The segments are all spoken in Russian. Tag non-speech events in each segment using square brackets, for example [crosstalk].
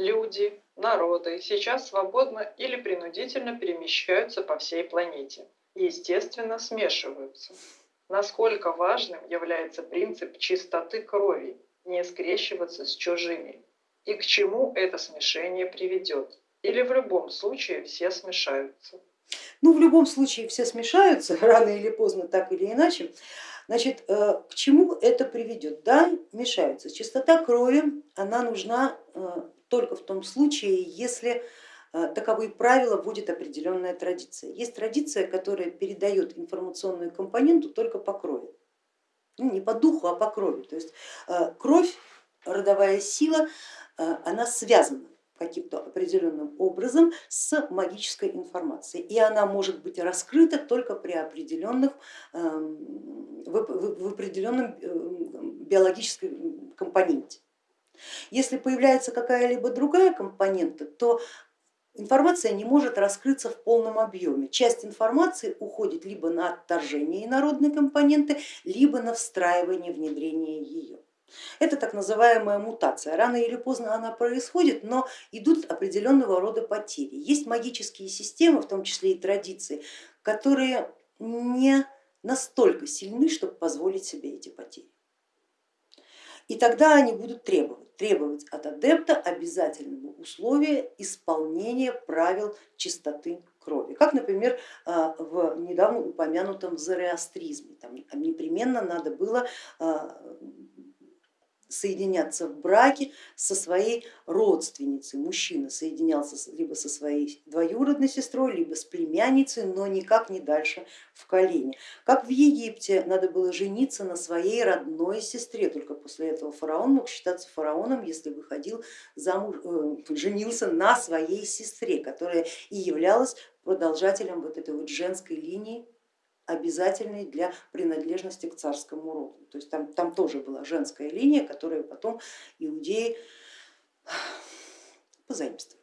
люди, народы сейчас свободно или принудительно перемещаются по всей планете и, естественно, смешиваются. Насколько важным является принцип чистоты крови, не скрещиваться с чужими, и к чему это смешение приведет, или в любом случае все смешаются. Ну, в любом случае все смешаются, [laughs] рано или поздно, так или иначе. Значит, э, к чему это приведет? Да, мешаются. Чистота крови, она нужна э, только в том случае, если э, таковые правила вводит определенная традиция. Есть традиция, которая передает информационную компоненту только по крови. Ну, не по духу, а по крови. То есть кровь, родовая сила, она связана каким-то определенным образом с магической информацией. И она может быть раскрыта только при определенных, эм, в определенном эм, биологическом компоненте. Если появляется какая-либо другая компонента, то информация не может раскрыться в полном объеме. Часть информации уходит либо на отторжение инородной компоненты, либо на встраивание, внедрение ее. Это так называемая мутация. Рано или поздно она происходит, но идут определенного рода потери. Есть магические системы, в том числе и традиции, которые не настолько сильны, чтобы позволить себе эти потери. И тогда они будут требовать, требовать от адепта обязательного условия исполнения правил чистоты крови. Как, например, а, в недавно упомянутом зороастризме. Там непременно надо было а, соединяться в браке со своей родственницей. Мужчина соединялся либо со своей двоюродной сестрой, либо с племянницей, но никак не дальше в колене. Как в Египте надо было жениться на своей родной сестре, только после этого фараон мог считаться фараоном, если выходил замуж, э, женился на своей сестре, которая и являлась продолжателем вот этой вот женской линии обязательной для принадлежности к царскому роду. То есть там, там тоже была женская линия, которую потом иудеи позаимствовали.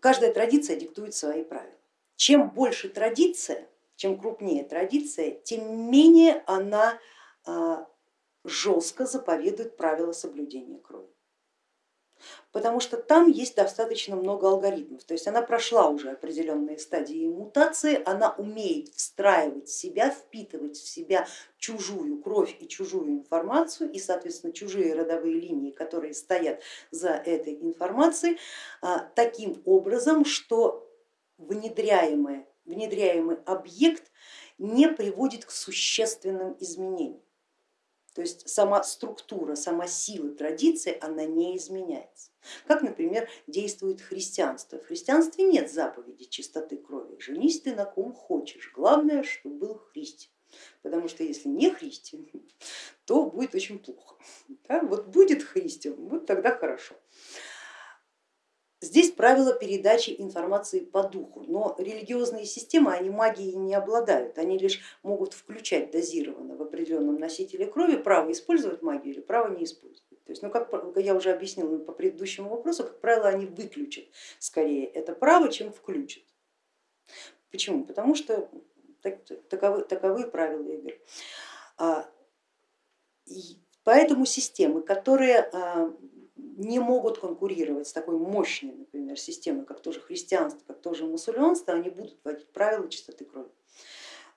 Каждая традиция диктует свои правила. Чем больше традиция, чем крупнее традиция, тем менее она а, жестко заповедует правила соблюдения крови потому что там есть достаточно много алгоритмов, то есть она прошла уже определенные стадии мутации, она умеет встраивать себя, впитывать в себя чужую кровь и чужую информацию и, соответственно, чужие родовые линии, которые стоят за этой информацией, а, таким образом, что внедряемый, внедряемый объект не приводит к существенным изменениям. То есть сама структура, сама сила традиции, она не изменяется. Как, например, действует христианство. В христианстве нет заповеди чистоты крови. Женись ты на ком хочешь, главное, чтобы был христиан. Потому что если не христиан, [laughs] то будет очень плохо. Да? Вот будет христиан, вот тогда хорошо. Здесь правило передачи информации по духу, но религиозные системы, они магией не обладают, они лишь могут включать дозированно в определенном носителе крови право использовать магию или право не использовать. То есть, ну, как я уже объяснила по предыдущему вопросу, как правило, они выключат скорее это право, чем включат. Почему? Потому что таковы, таковы правила игры. А, поэтому системы, которые а, не могут конкурировать с такой мощной, например, системой, как тоже христианство, как тоже мусульманство, они будут вводить правила чистоты крови.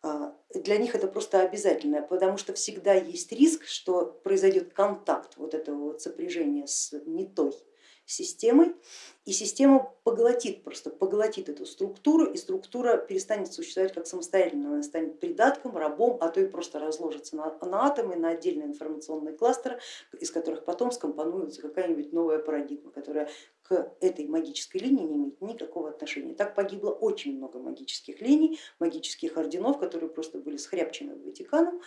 А, для них это просто обязательно, потому что всегда есть риск, что произойдет контакт вот этого вот сопряжения с не той системой, и система поглотит, просто поглотит эту структуру, и структура перестанет существовать как самостоятельно, она станет придатком, рабом, а то и просто разложится на, на атомы, на отдельные информационные кластеры, из которых потом скомпонуется какая-нибудь новая парадигма, которая к этой магической линии не имеет никакого отношения. Так погибло очень много магических линий, магических орденов, которые просто были схряпчены Ватиканом,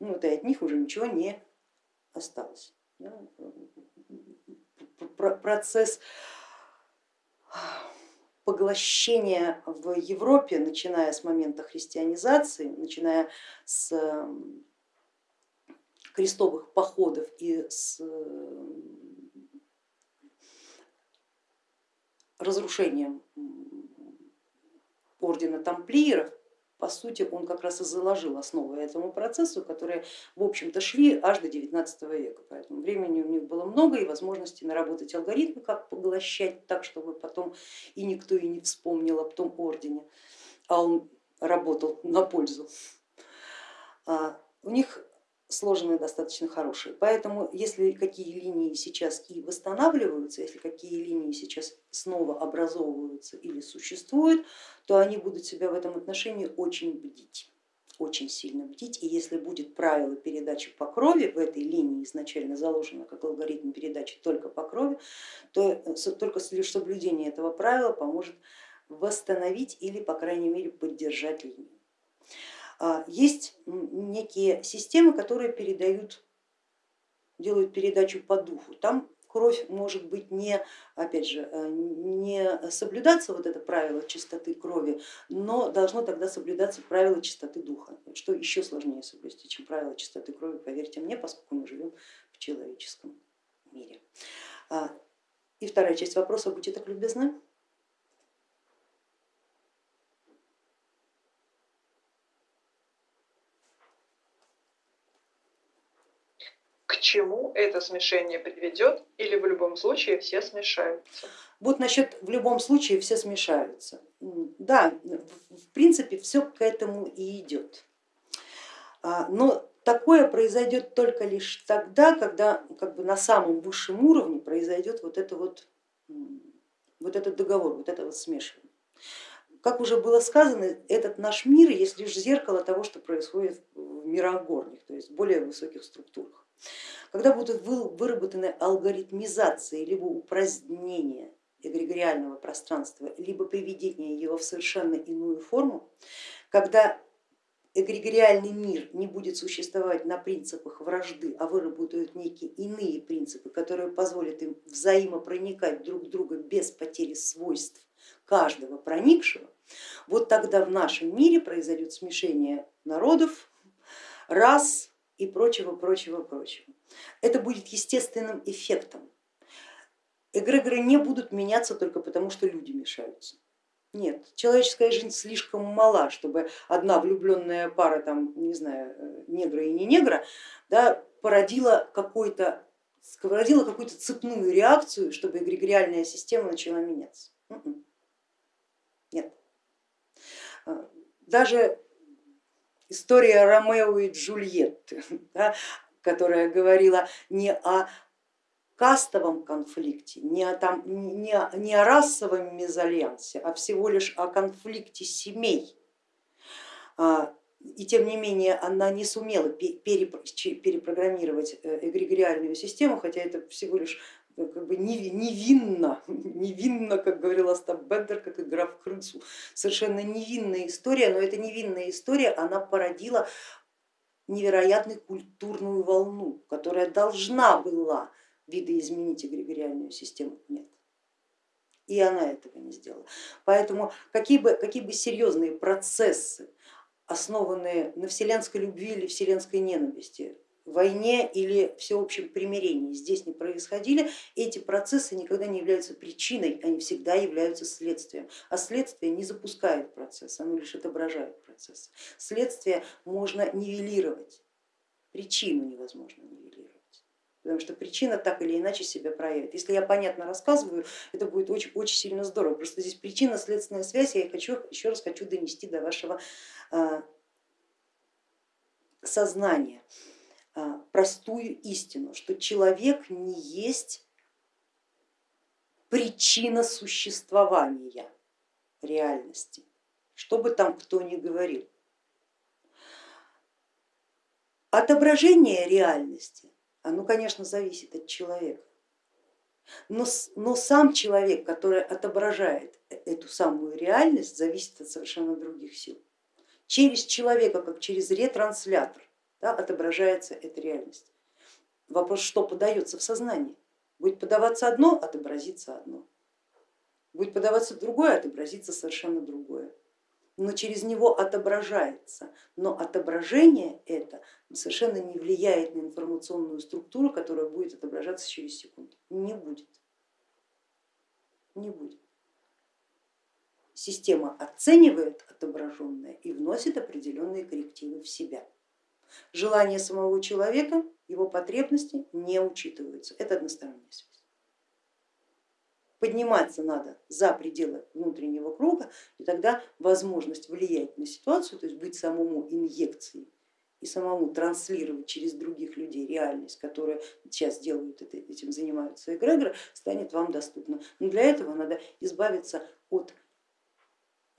ну, вот, и от них уже ничего не осталось процесс поглощения в Европе, начиная с момента христианизации, начиная с крестовых походов и с разрушением ордена тамплиеров, по сути он как раз и заложил основы этому процессу, которые в общем-то шли аж до 19 века, поэтому времени у них было много и возможности наработать алгоритмы, как поглощать так, чтобы потом и никто и не вспомнил об том ордене, а он работал на пользу. А, у них сложенные достаточно хорошие. Поэтому если какие линии сейчас и восстанавливаются, если какие линии сейчас снова образовываются или существуют, то они будут себя в этом отношении очень бдить очень сильно бдить, и если будет правило передачи по крови в этой линии изначально заложено как алгоритм передачи только по крови, то только лишь соблюдение этого правила поможет восстановить или по крайней мере поддержать линию. А, есть некие системы, которые передают, делают передачу по духу. Там кровь может быть не, опять же, э, не соблюдаться вот это правило чистоты крови, но должно тогда соблюдаться правило чистоты духа, что еще сложнее соблюсти, чем правило чистоты крови, поверьте мне, поскольку мы живем в человеческом мире. А, и вторая часть вопроса, будьте так любезны. Чему это смешение приведет или в любом случае все смешаются? Вот насчет в любом случае все смешаются. Да, в принципе все к этому и идет. А, но такое произойдет только лишь тогда, когда как бы на самом высшем уровне произойдет вот, это вот, вот этот договор, вот это вот смешивание. Как уже было сказано, этот наш мир есть лишь зеркало того, что происходит в мирах горних, то есть более высоких структурах. Когда будут выработаны алгоритмизации либо упразднение эгрегориального пространства, либо приведение его в совершенно иную форму, когда эгрегориальный мир не будет существовать на принципах вражды, а выработают некие иные принципы, которые позволят им взаимопроникать друг в друга без потери свойств каждого проникшего, вот тогда в нашем мире произойдет смешение народов, рас, и прочего, прочего, прочего. Это будет естественным эффектом. Эгрегоры не будут меняться только потому, что люди мешаются. Нет, человеческая жизнь слишком мала, чтобы одна влюбленная пара, там, не знаю, э, негра и не негра, да, породила какой-то породила какую-то цепную реакцию, чтобы эгрегориальная система начала меняться. М-м. Нет. А, даже история Ромео и Джульетты, [laughs] да, которая говорила не о кастовом конфликте, не о, там, не, о, не о расовом мезальянсе, а всего лишь о конфликте семей. А, и тем не менее она не сумела перепрограммировать э, эгрегориальную систему, хотя это всего лишь как бы невинно, [laughs] невинно, как говорил Остап Бендер, как игра в крысу. Совершенно невинная история, но эта невинная история, она породила невероятную культурную волну, которая должна была видоизменить эгрегориальную систему. Нет. И она этого не сделала. Поэтому какие бы, какие бы серьезные процессы, основанные на вселенской любви или вселенской ненависти, войне или всеобщем примирении здесь не происходили, эти процессы никогда не являются причиной, они всегда являются следствием. А следствие не запускает процесс, оно лишь отображает процесс. Следствие можно нивелировать, причину невозможно нивелировать. Потому что причина так или иначе себя проявит. Если я понятно рассказываю, это будет очень, очень сильно здорово. Просто здесь причинно-следственная связь, я хочу, еще раз хочу донести до вашего а, сознания. Простую истину, что человек не есть причина существования реальности, что бы там кто ни говорил. Отображение реальности, оно, конечно, зависит от человека, но, но сам человек, который отображает э, эту самую реальность, зависит от совершенно других сил. Через человека, как через ретранслятор, да, отображается эта реальность. Вопрос, что подается в сознании. Будет подаваться одно, отобразится одно. Будет подаваться другое, отобразится совершенно другое. Но через него отображается. Но отображение это совершенно не влияет на информационную структуру, которая будет отображаться через секунду. Не будет. Не будет. система оценивает отображенное и вносит определенные коррективы в себя. Желания самого человека, его потребности не учитываются. Это односторонняя связь. Подниматься надо за пределы внутреннего круга, и тогда возможность влиять на ситуацию, то есть быть самому инъекцией и самому транслировать через других людей реальность, которая сейчас делают это, этим занимаются эгрегоры, станет вам доступна. Но для этого надо избавиться от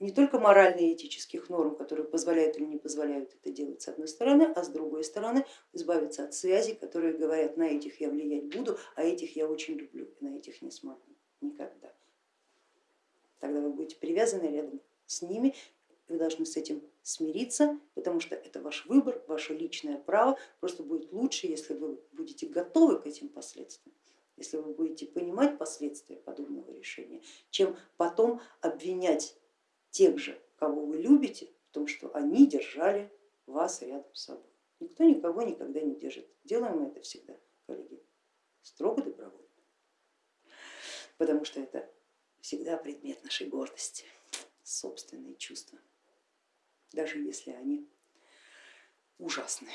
не только морально-этических норм, которые позволяют или не позволяют это делать с одной стороны, а с другой стороны избавиться от связей, которые говорят, на этих я влиять буду, а этих я очень люблю, и на этих не смогу никогда. Тогда вы будете привязаны рядом с ними, вы должны с этим смириться, потому что это ваш выбор, ваше личное право. Просто будет лучше, если вы будете готовы к этим последствиям, если вы будете понимать последствия подобного решения, чем потом обвинять тех же, кого вы любите, в том, что они держали вас рядом с собой. Никто никого никогда не держит. Делаем мы это всегда, коллеги, строго добровольно потому что это всегда предмет нашей гордости, собственные чувства, даже если они ужасные.